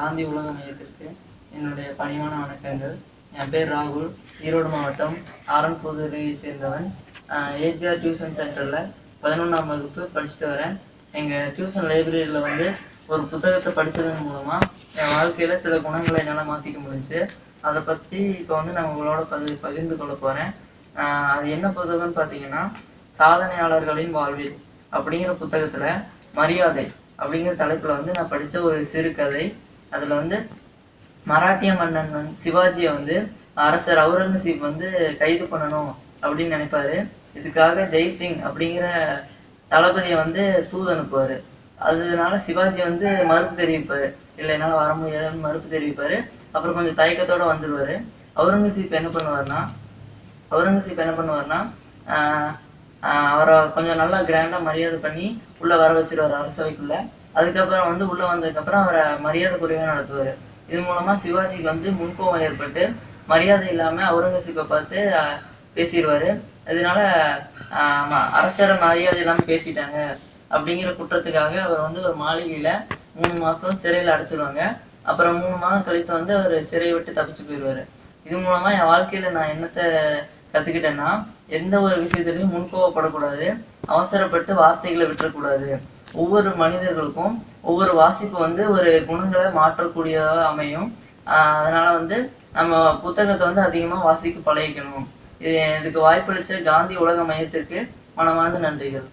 காந்தி உலக மையத்திற்கு என்னுடைய பணிவான வணக்கங்கள். என் பேர் ராகுல். ஈரோடு மாவட்டம் ஆரன்புதூரியை சேர்ந்தவன். ஏஜிஆர் டியூஷன் சென்டரில் பதினொன்றாம் வகுப்பு படிச்சுட்டு வரேன். எங்கள் டியூஷன் லைப்ரரியில் வந்து ஒரு புத்தகத்தை படித்ததன் மூலமாக என் வாழ்க்கையில் சில குணங்களை என்னால் மாற்றிக்க முடிஞ்சு அதை பற்றி இப்போ வந்து நான் உங்களோட பதி பகிர்ந்து கொள்ள போகிறேன் அது என்ன புத்தகம்னு பார்த்தீங்கன்னா சாதனையாளர்களின் வாழ்வில் அப்படிங்கிற புத்தகத்தில் மரியாதை அப்படிங்கிற தலைப்பில் வந்து நான் படித்த ஒரு சிறுகதை அதில் வந்து மராட்டிய மன்னன் வந்து சிவாஜியை வந்து அரசர் அவுரங்கசீப் வந்து கைது பண்ணணும் அப்படின்னு நினைப்பாரு. இதுக்காக ஜெய்சிங் அப்படிங்கிற தளபதியை வந்து தூது அனுப்புவார். அதனால சிவாஜி வந்து மறுப்பு தெரிவிப்பார். இல்லை என்னால் வர முடியாதுன்னு மறுப்பு தெரிவிப்பார். அப்புறம் கொஞ்சம் தயக்கத்தோட வந்துடுவார் அவுரங்கசீப் என்ன பண்ணுவாருன்னா அவுரங்கசீப் என்ன பண்ணுவார்னா அவரை கொஞ்சம் நல்லா கிராண்டாக மரியாதை பண்ணி உள்ளே வர வச்சிருவார் அரசவைக்குள்ள. அதுக்கப்புறம் வந்து உள்ளே வந்ததுக்கப்புறம் அவரை மரியாதை குறைவாக நடத்துவார். இது மூலமாக சிவாஜிக்கு வந்து முன்கோபம் ஏற்பட்டு மரியாதை இல்லாமல் அவுரங்கசீப்பை பார்த்து பேசிடுவார் பேசிடுவாரு இதனால ஆஹ் ம- அரசரை மரியாதை இல்லாமல் பேசிட்டாங்க அப்படிங்கிற குற்றத்துக்காக அவர் வந்து ஒரு மாளிகையில் மூணு மாதம் சிறையில் அடைச்சிடுவாங்க அப்புறம் மூணு மாதம் கழித்து வந்து அவர் சிறையை விட்டு தப்பிச்சு போயிடுவாரு இது மூலமா என் வாழ்க்கையில நான் என்னத்தை கத்துக்கிட்டேன்னா எந்த ஒரு விஷயத்துலையும் முன்கோவப்படக்கூடாது அவசரப்பட்டு வார்த்தைகளை விட்டுறக்கூடாது. ஒவ்வொரு மனிதர்களுக்கும் ஒவ்வொரு வாசிப்பு வந்து ஒரு குணங்களை மாற்றக்கூடியதாக அமையும். ஆஹ் அதனால வந்து நம்ம புத்தகத்தை வந்து அதிகமா வாசிக்க பழகிக்கணும். இது இதுக்கு வாய்ப்பளிச்ச காந்தி உலக மையத்திற்கு மனமார்ந்த நன்றிகள்.